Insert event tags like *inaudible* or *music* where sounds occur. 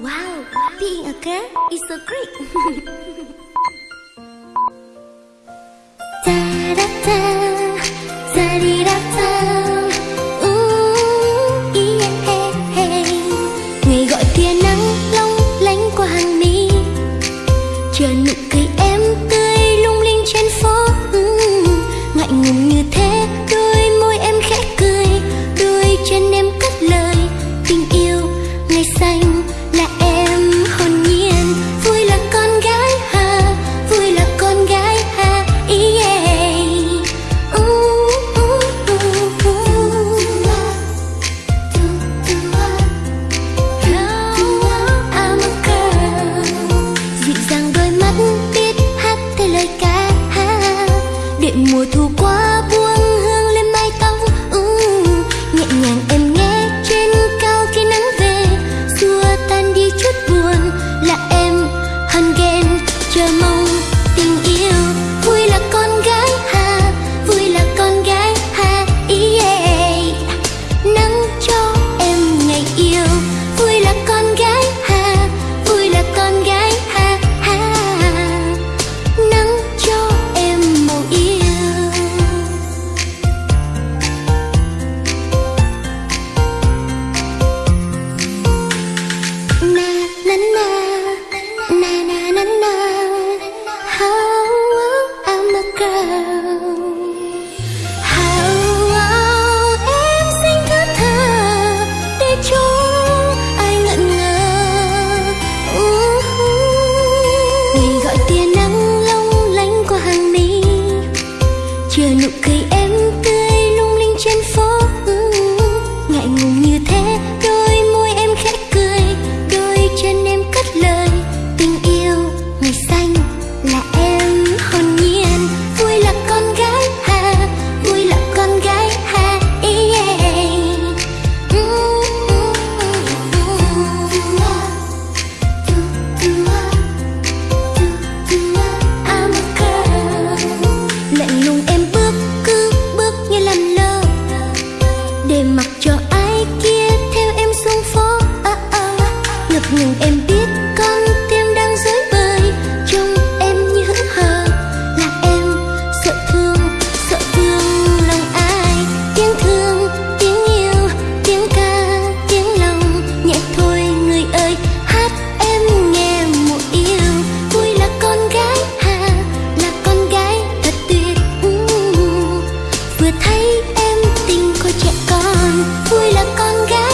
Wow, being a girl is so great. *laughs* lệ mùa thu qua buồn tia nắng long lánh qua hàng mi. Chưa nụ cười để mặc cho ai kia theo em xuống phố. À, à. ngập ngừng em biết con tim đang dối bời. Trong em như hững hờ là em sợ thương sợ thương lòng ai. Tiếng thương tiếng yêu tiếng ca tiếng lòng. Nhẹ thôi người ơi hát em nghe một yêu. Vui là con gái hà là con gái thật tuyệt. Vừa thấy em tình cô trẻ vui là con gái.